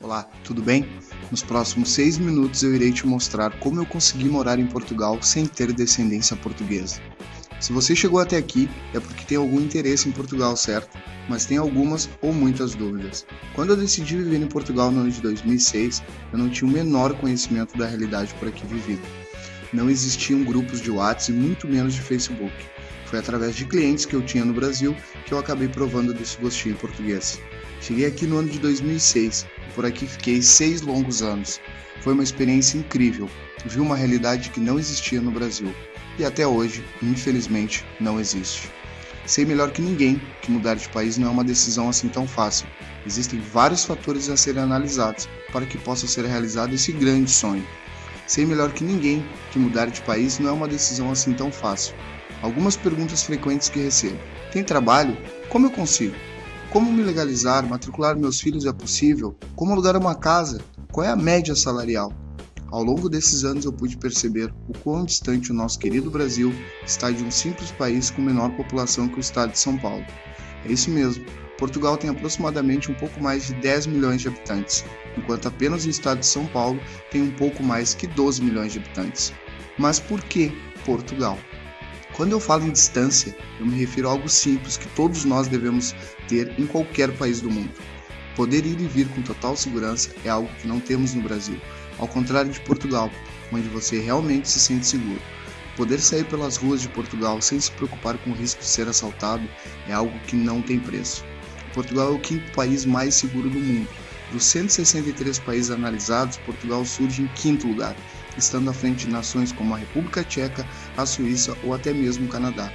Olá, tudo bem? Nos próximos seis minutos eu irei te mostrar como eu consegui morar em Portugal sem ter descendência portuguesa. Se você chegou até aqui é porque tem algum interesse em Portugal, certo? Mas tem algumas ou muitas dúvidas. Quando eu decidi viver em Portugal no ano de 2006, eu não tinha o menor conhecimento da realidade por aqui vivida. Não existiam grupos de WhatsApp e muito menos de Facebook. Foi através de clientes que eu tinha no Brasil que eu acabei provando desse gostinho português. Cheguei aqui no ano de 2006 e por aqui fiquei seis longos anos. Foi uma experiência incrível. Vi uma realidade que não existia no Brasil e até hoje, infelizmente, não existe. Sei melhor que ninguém que mudar de país não é uma decisão assim tão fácil. Existem vários fatores a serem analisados para que possa ser realizado esse grande sonho. Sei melhor que ninguém que mudar de país não é uma decisão assim tão fácil. Algumas perguntas frequentes que recebo: Tem trabalho? Como eu consigo? Como me legalizar? Matricular meus filhos é possível? Como alugar uma casa? Qual é a média salarial? Ao longo desses anos eu pude perceber o quão distante o nosso querido Brasil está de um simples país com menor população que o estado de São Paulo. É isso mesmo, Portugal tem aproximadamente um pouco mais de 10 milhões de habitantes, enquanto apenas o estado de São Paulo tem um pouco mais que 12 milhões de habitantes. Mas por que Portugal? Quando eu falo em distância, eu me refiro a algo simples que todos nós devemos ter em qualquer país do mundo. Poder ir e vir com total segurança é algo que não temos no Brasil, ao contrário de Portugal, onde você realmente se sente seguro. Poder sair pelas ruas de Portugal sem se preocupar com o risco de ser assaltado é algo que não tem preço. Portugal é o quinto país mais seguro do mundo. Dos 163 países analisados, Portugal surge em quinto lugar, estando à frente de nações como a República Tcheca, a Suíça ou até mesmo o Canadá.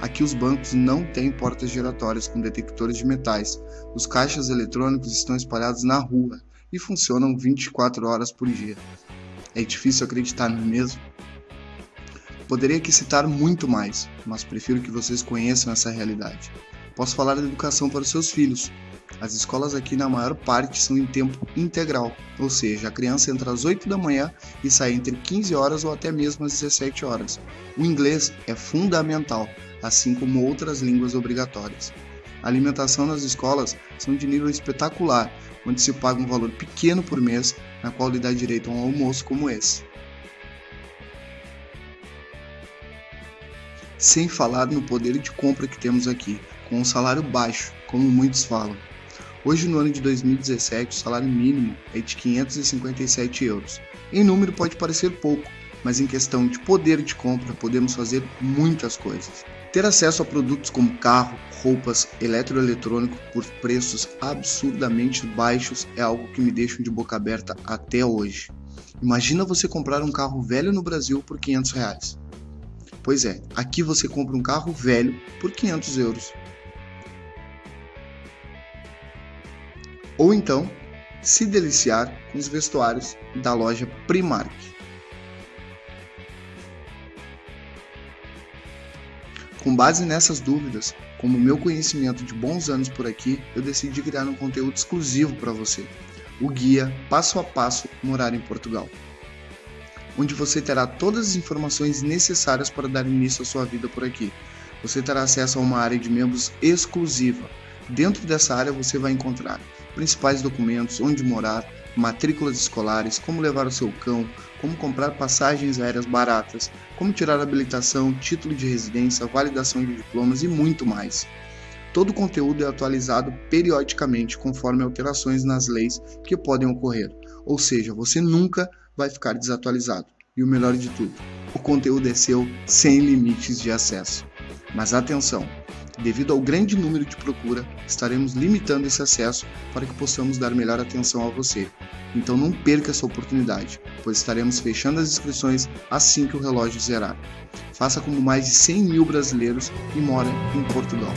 Aqui os bancos não têm portas giratórias com detectores de metais. Os caixas eletrônicos estão espalhados na rua e funcionam 24 horas por dia. É difícil acreditar, não é mesmo? Poderia aqui citar muito mais, mas prefiro que vocês conheçam essa realidade. Posso falar da educação para os seus filhos, as escolas aqui, na maior parte, são em tempo integral, ou seja, a criança entra às 8 da manhã e sai entre 15 horas ou até mesmo às 17 horas. O inglês é fundamental, assim como outras línguas obrigatórias. A alimentação nas escolas são de nível espetacular, onde se paga um valor pequeno por mês, na qual lhe dá direito a um almoço como esse. Sem falar no poder de compra que temos aqui, com um salário baixo, como muitos falam. Hoje, no ano de 2017, o salário mínimo é de 557 euros. Em número pode parecer pouco, mas em questão de poder de compra podemos fazer muitas coisas. Ter acesso a produtos como carro, roupas, eletroeletrônico por preços absurdamente baixos é algo que me deixa de boca aberta até hoje. Imagina você comprar um carro velho no Brasil por 500 reais. Pois é, aqui você compra um carro velho por 500 euros. Ou então se deliciar com os vestuários da loja Primark. Com base nessas dúvidas, como meu conhecimento de bons anos por aqui, eu decidi criar um conteúdo exclusivo para você, o guia Passo a Passo Morar em Portugal, onde você terá todas as informações necessárias para dar início à sua vida por aqui. Você terá acesso a uma área de membros exclusiva. Dentro dessa área você vai encontrar principais documentos, onde morar, matrículas escolares, como levar o seu cão, como comprar passagens aéreas baratas, como tirar habilitação, título de residência, validação de diplomas e muito mais. Todo o conteúdo é atualizado periodicamente conforme alterações nas leis que podem ocorrer, ou seja, você nunca vai ficar desatualizado. E o melhor de tudo, o conteúdo é seu sem limites de acesso. Mas atenção! Devido ao grande número de procura, estaremos limitando esse acesso para que possamos dar melhor atenção a você. Então não perca essa oportunidade, pois estaremos fechando as inscrições assim que o relógio zerar. Faça como mais de 100 mil brasileiros e mora em Portugal.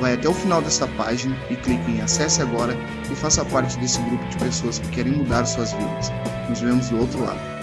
Vai até o final dessa página e clique em Acesse Agora e faça parte desse grupo de pessoas que querem mudar suas vidas. Nos vemos do outro lado.